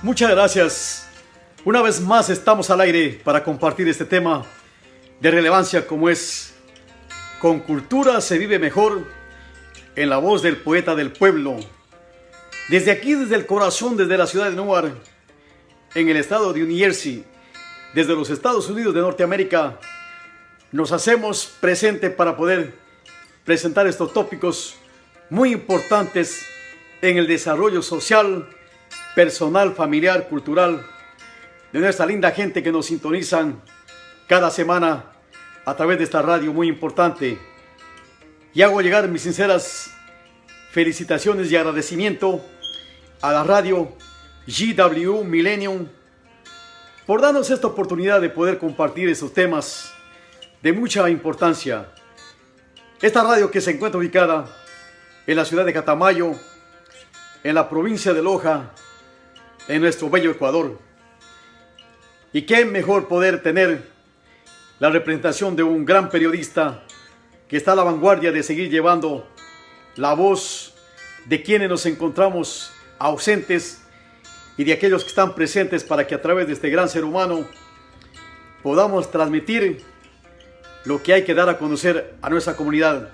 Muchas gracias. Una vez más estamos al aire para compartir este tema de relevancia como es Con cultura se vive mejor en la voz del poeta del pueblo. Desde aquí, desde el corazón, desde la ciudad de Newark, en el estado de New Jersey, desde los Estados Unidos de Norteamérica, nos hacemos presente para poder presentar estos tópicos muy importantes en el desarrollo social, personal, familiar, cultural de nuestra linda gente que nos sintonizan cada semana a través de esta radio muy importante. Y hago llegar mis sinceras felicitaciones y agradecimiento a la radio GW Millennium por darnos esta oportunidad de poder compartir estos temas de mucha importancia. Esta radio que se encuentra ubicada en la ciudad de Catamayo, en la provincia de Loja, en nuestro bello Ecuador. Y qué mejor poder tener la representación de un gran periodista que está a la vanguardia de seguir llevando la voz de quienes nos encontramos ausentes y de aquellos que están presentes para que a través de este gran ser humano podamos transmitir lo que hay que dar a conocer a nuestra comunidad.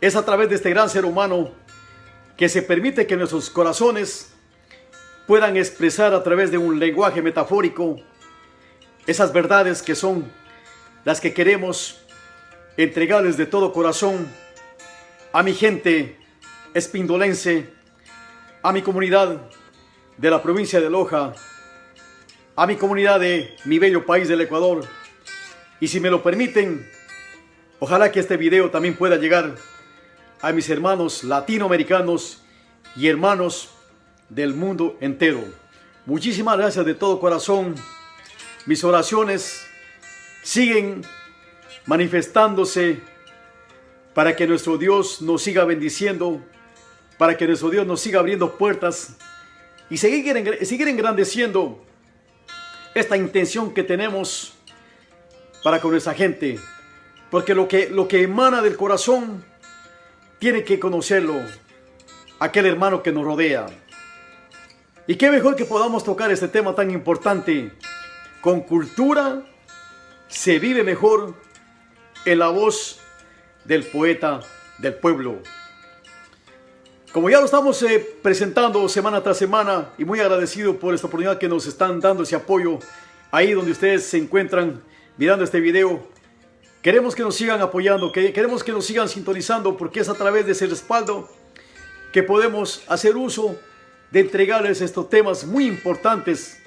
Es a través de este gran ser humano que se permite que nuestros corazones puedan expresar a través de un lenguaje metafórico esas verdades que son las que queremos entregarles de todo corazón a mi gente espindolense, a mi comunidad de la provincia de Loja, a mi comunidad de mi bello país del Ecuador. Y si me lo permiten, ojalá que este video también pueda llegar a mis hermanos latinoamericanos y hermanos del mundo entero. Muchísimas gracias de todo corazón. Mis oraciones siguen manifestándose para que nuestro Dios nos siga bendiciendo, para que nuestro Dios nos siga abriendo puertas y seguir, seguir engrandeciendo esta intención que tenemos para con nuestra gente. Porque lo que, lo que emana del corazón tiene que conocerlo aquel hermano que nos rodea. Y qué mejor que podamos tocar este tema tan importante. Con cultura se vive mejor en la voz del poeta del pueblo. Como ya lo estamos eh, presentando semana tras semana y muy agradecido por esta oportunidad que nos están dando ese apoyo ahí donde ustedes se encuentran mirando este video. Queremos que nos sigan apoyando, que queremos que nos sigan sintonizando porque es a través de ese respaldo que podemos hacer uso de entregarles estos temas muy importantes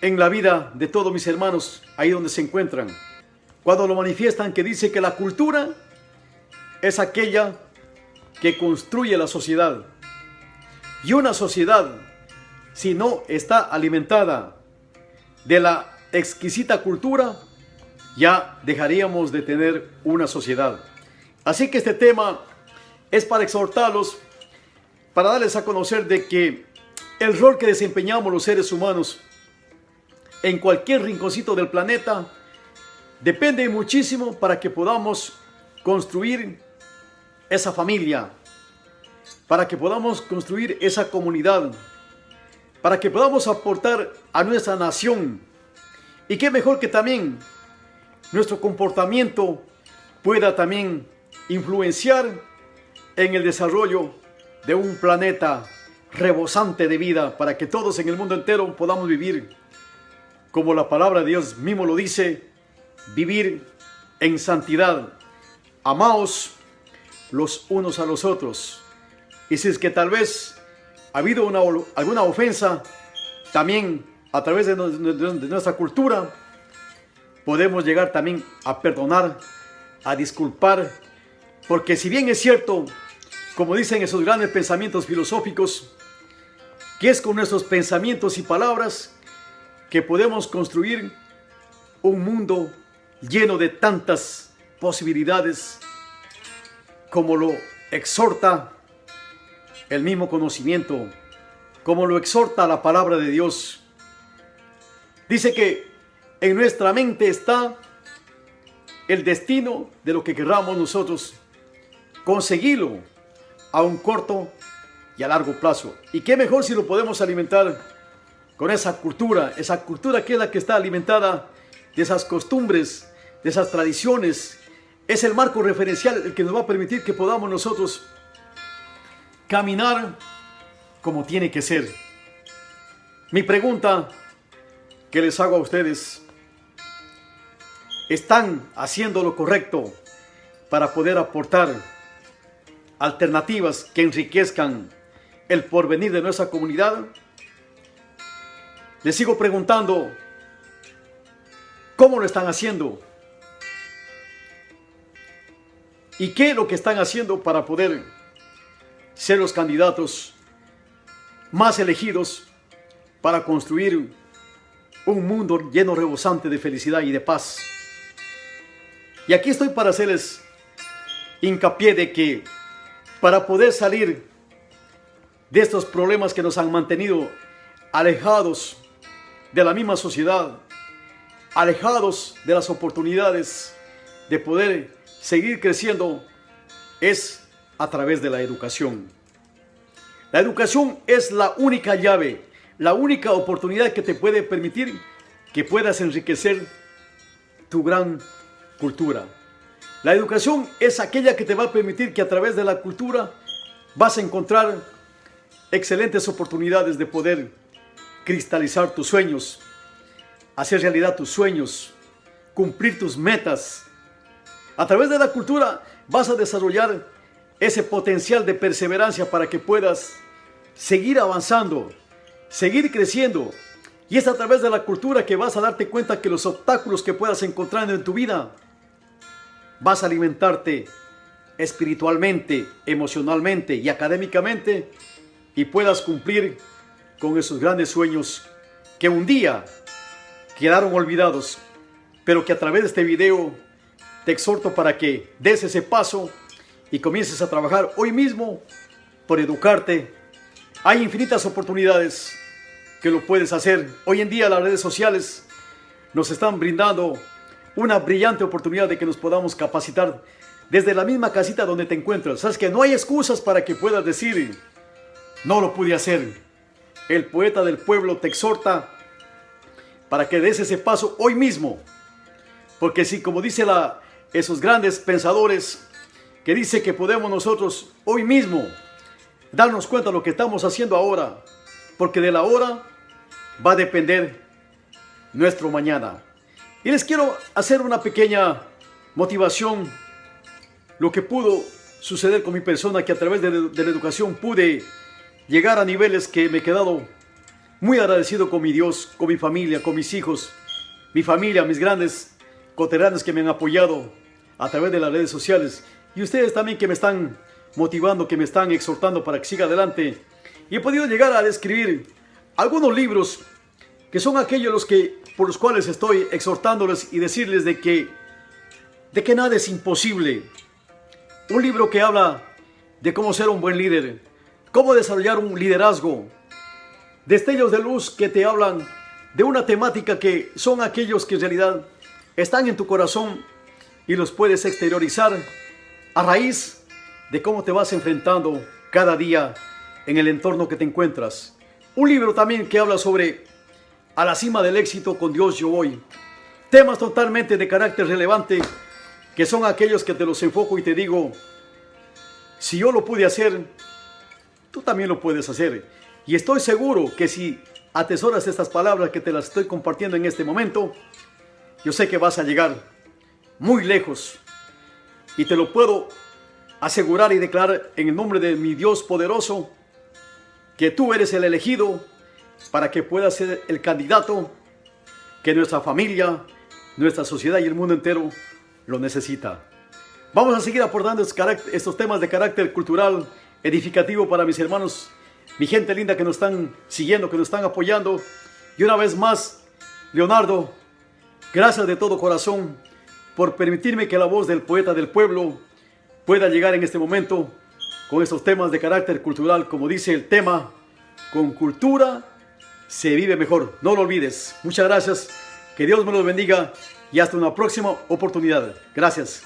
en la vida de todos mis hermanos ahí donde se encuentran. Cuando lo manifiestan que dice que la cultura es aquella que construye la sociedad. Y una sociedad, si no está alimentada de la exquisita cultura, ya dejaríamos de tener una sociedad. Así que este tema es para exhortarlos para darles a conocer de que el rol que desempeñamos los seres humanos en cualquier rinconcito del planeta depende muchísimo para que podamos construir esa familia, para que podamos construir esa comunidad, para que podamos aportar a nuestra nación. Y qué mejor que también nuestro comportamiento pueda también influenciar en el desarrollo de un planeta rebosante de vida para que todos en el mundo entero podamos vivir como la palabra de Dios mismo lo dice, vivir en santidad. Amaos los unos a los otros. Y si es que tal vez ha habido una, alguna ofensa, también a través de nuestra cultura, podemos llegar también a perdonar, a disculpar, porque si bien es cierto como dicen esos grandes pensamientos filosóficos, que es con nuestros pensamientos y palabras que podemos construir un mundo lleno de tantas posibilidades como lo exhorta el mismo conocimiento, como lo exhorta la palabra de Dios. Dice que en nuestra mente está el destino de lo que querramos nosotros conseguirlo a un corto y a largo plazo. Y qué mejor si lo podemos alimentar con esa cultura, esa cultura que es la que está alimentada de esas costumbres, de esas tradiciones. Es el marco referencial el que nos va a permitir que podamos nosotros caminar como tiene que ser. Mi pregunta que les hago a ustedes, ¿están haciendo lo correcto para poder aportar alternativas que enriquezcan el porvenir de nuestra comunidad? Les sigo preguntando, ¿cómo lo están haciendo? ¿Y qué es lo que están haciendo para poder ser los candidatos más elegidos para construir un mundo lleno, rebosante de felicidad y de paz? Y aquí estoy para hacerles hincapié de que para poder salir de estos problemas que nos han mantenido alejados de la misma sociedad, alejados de las oportunidades de poder seguir creciendo, es a través de la educación. La educación es la única llave, la única oportunidad que te puede permitir que puedas enriquecer tu gran cultura. La educación es aquella que te va a permitir que a través de la cultura vas a encontrar excelentes oportunidades de poder cristalizar tus sueños, hacer realidad tus sueños, cumplir tus metas. A través de la cultura vas a desarrollar ese potencial de perseverancia para que puedas seguir avanzando, seguir creciendo. Y es a través de la cultura que vas a darte cuenta que los obstáculos que puedas encontrar en tu vida, vas a alimentarte espiritualmente, emocionalmente y académicamente y puedas cumplir con esos grandes sueños que un día quedaron olvidados, pero que a través de este video te exhorto para que des ese paso y comiences a trabajar hoy mismo por educarte. Hay infinitas oportunidades que lo puedes hacer. Hoy en día las redes sociales nos están brindando una brillante oportunidad de que nos podamos capacitar desde la misma casita donde te encuentras. Sabes que no hay excusas para que puedas decir, no lo pude hacer. El poeta del pueblo te exhorta para que des ese paso hoy mismo. Porque si, como dice la, esos grandes pensadores, que dice que podemos nosotros hoy mismo darnos cuenta de lo que estamos haciendo ahora, porque de la hora va a depender nuestro mañana. Y les quiero hacer una pequeña motivación, lo que pudo suceder con mi persona, que a través de, la educación pude llegar a niveles que me he quedado muy agradecido con mi Dios, con mi familia, con mis hijos, mi familia, mis grandes coteranos que me han apoyado a través de las redes sociales y ustedes también que me están motivando, que me están exhortando para que siga adelante. Y he podido llegar a describir algunos libros que son aquellos los que, por los cuales estoy exhortándoles y decirles de que, de que nada es imposible. Un libro que habla de cómo ser un buen líder, cómo desarrollar un liderazgo, destellos de luz que te hablan de una temática que son aquellos que en realidad están en tu corazón y los puedes exteriorizar a raíz de cómo te vas enfrentando cada día en el entorno que te encuentras. Un libro también que habla sobre a la cima del éxito con Dios yo voy. Temas totalmente de carácter relevante que son aquellos que te los enfoco y te digo, si yo lo pude hacer, tú también lo puedes hacer. Y estoy seguro que si atesoras estas palabras que te las estoy compartiendo en este momento, yo sé que vas a llegar muy lejos. Y te lo puedo asegurar y declarar en el nombre de mi Dios poderoso, que tú eres el elegido para que puedas ser el candidato que nuestra familia, nuestra sociedad y el mundo entero lo necesita. Vamos a seguir aportando estos temas de carácter cultural, edificativo para mis hermanos, mi gente linda que nos están siguiendo, que nos están apoyando. Y una vez más, Leonardo, gracias de todo corazón por permitirme que la voz del poeta del pueblo pueda llegar en este momento con estos temas de carácter cultural, como dice el tema, con cultura se vive mejor. No lo olvides. Muchas gracias. Que Dios me los bendiga y hasta una próxima oportunidad. Gracias.